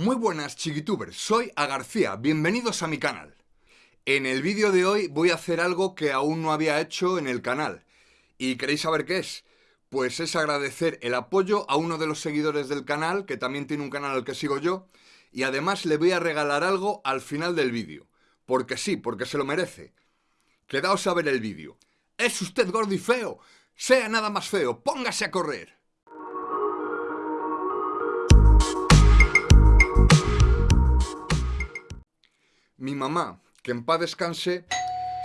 Muy buenas chiquitubers, soy A García, bienvenidos a mi canal. En el vídeo de hoy voy a hacer algo que aún no había hecho en el canal. ¿Y queréis saber qué es? Pues es agradecer el apoyo a uno de los seguidores del canal, que también tiene un canal al que sigo yo, y además le voy a regalar algo al final del vídeo. Porque sí, porque se lo merece. Quedaos a ver el vídeo. ¿Es usted gordo y feo? Sea nada más feo, póngase a correr. Mi mamá, que en paz descanse,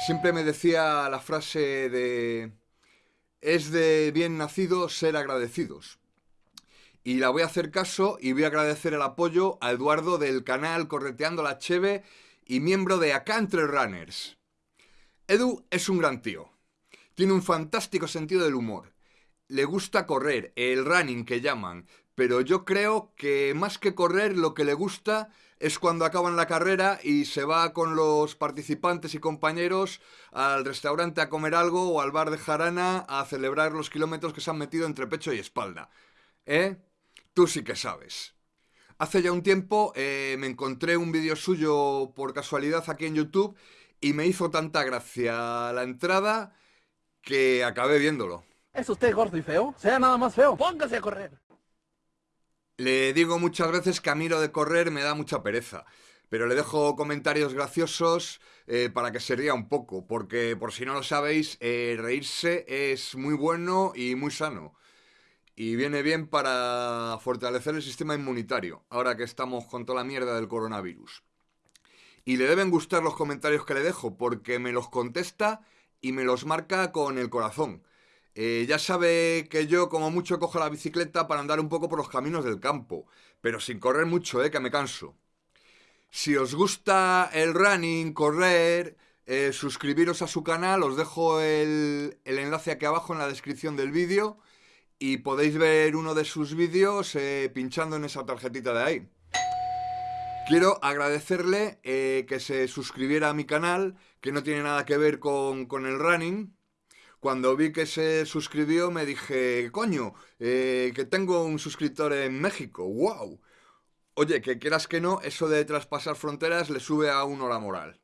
siempre me decía la frase de es de bien nacido ser agradecidos. Y la voy a hacer caso y voy a agradecer el apoyo a Eduardo del canal Correteando la Cheve y miembro de Acá Entre Runners. Edu es un gran tío. Tiene un fantástico sentido del humor. Le gusta correr, el running que llaman, pero yo creo que más que correr lo que le gusta es cuando acaban la carrera y se va con los participantes y compañeros al restaurante a comer algo o al bar de Jarana a celebrar los kilómetros que se han metido entre pecho y espalda. ¿Eh? Tú sí que sabes. Hace ya un tiempo eh, me encontré un vídeo suyo por casualidad aquí en YouTube y me hizo tanta gracia la entrada que acabé viéndolo. ¿Es usted gordo y feo? Sea nada más feo, póngase a correr. Le digo muchas veces que a mí lo de correr me da mucha pereza, pero le dejo comentarios graciosos eh, para que se ría un poco, porque por si no lo sabéis, eh, reírse es muy bueno y muy sano. Y viene bien para fortalecer el sistema inmunitario, ahora que estamos con toda la mierda del coronavirus. Y le deben gustar los comentarios que le dejo, porque me los contesta y me los marca con el corazón. Eh, ya sabe que yo como mucho cojo la bicicleta para andar un poco por los caminos del campo, pero sin correr mucho, eh, que me canso. Si os gusta el running, correr, eh, suscribiros a su canal, os dejo el, el, enlace aquí abajo en la descripción del vídeo y podéis ver uno de sus vídeos eh, pinchando en esa tarjetita de ahí. Quiero agradecerle que se suscribiera a mi canal, que no tiene nada que ver con, con el running, cuando vi que se suscribió me dije, coño, eh, que tengo un suscriptor en México, wow. Oye, que quieras que no, eso de traspasar fronteras le sube a uno la moral.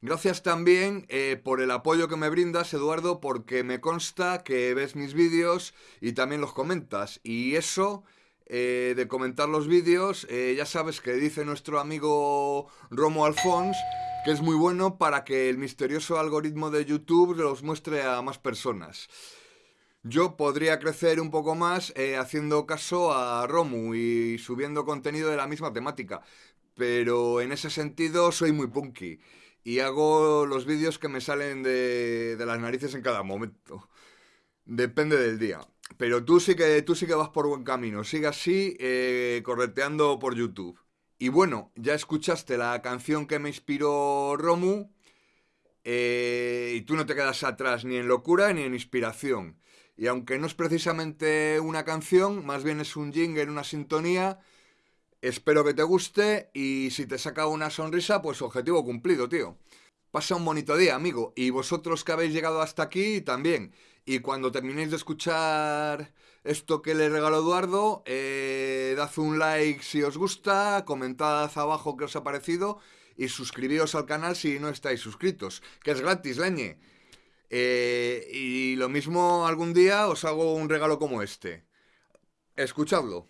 Gracias también eh, por el apoyo que me brindas, Eduardo, porque me consta que ves mis vídeos y también los comentas. Y eso eh, de comentar los vídeos, ya sabes que dice nuestro amigo Romo Alfons que es muy bueno para que el misterioso algoritmo de YouTube los muestre a más personas. Yo podría crecer un poco más eh, haciendo caso a Romu y subiendo contenido de la misma temática, pero en ese sentido soy muy punky y hago los vídeos que me salen de, las narices en cada momento. Depende del día. Pero tú sí que, tú sí que vas por buen camino. Sigue así, eh, correteando por YouTube. Y bueno, ya escuchaste la canción que me inspiró Romu. Eh, y tú no te quedas atrás ni en locura ni en inspiración. Y aunque no es precisamente una canción, más bien es un jingle, una sintonía, espero que te guste y si te saca una sonrisa, pues objetivo cumplido, tío. Pasa un bonito día, amigo, y vosotros que habéis llegado hasta aquí también. Y cuando terminéis de escuchar esto que le regaló Eduardo, eh, dad un like si os gusta, comentad abajo qué os ha parecido y suscribíos al canal si no estáis suscritos, que es gratis, leñe. Eh, y lo mismo algún día os hago un regalo como este. Escuchadlo.